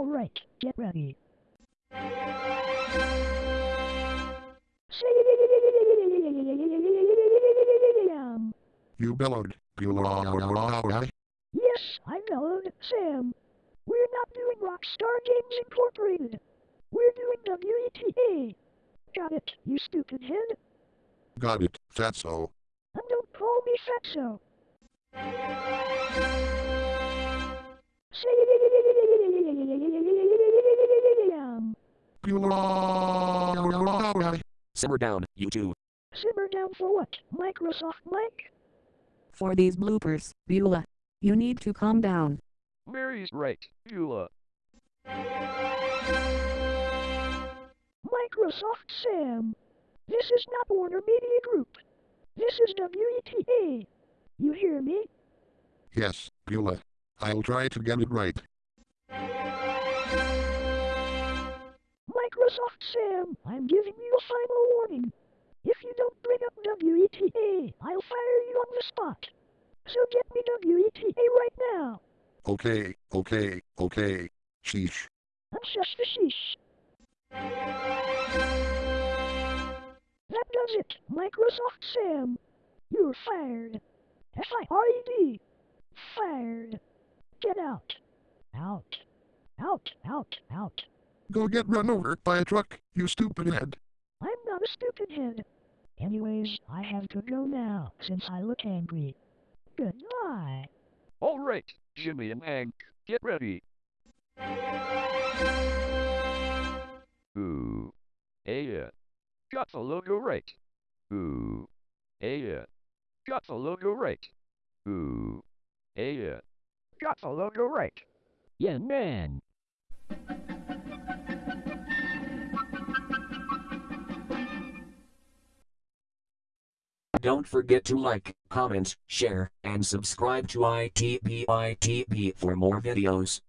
Alright, get ready. You bellowed. Beulah. Yes, I bellowed, Sam. We're not doing Rockstar Games Incorporated. We're doing WETA. Got it, you stupid head. Got it, fatso. And don't call me fatso. Sam. Simmer down, you two. Simmer down for what? Microsoft Mike? For these bloopers, Beulah, you need to calm down. Mary's right, Beulah. Microsoft Sam. This is not Warner Media Group. This is WETA. You hear me? Yes, Beulah. I'll try to get it right. Sam, I'm giving you a final warning. If you don't bring up WETA, I'll fire you on the spot. So get me WETA right now. Okay, okay, okay. Sheesh. And shush the sheesh. That does it, Microsoft Sam. You're fired. F-I-R-E-D. Fired. Get out. Out. Out, out, out. Go get run over by a truck, you stupid head. I'm not a stupid head. Anyways, I have to go now, since I look angry. Goodbye. Alright, Jimmy and Hank, get ready. Ooh. Hey, yeah. Got the logo right. Ooh. Hey, yeah. Got the logo right. Ooh. Hey, yeah. Got the logo right. Yeah, man. Don't forget to like, comment, share, and subscribe to ITBITB for more videos.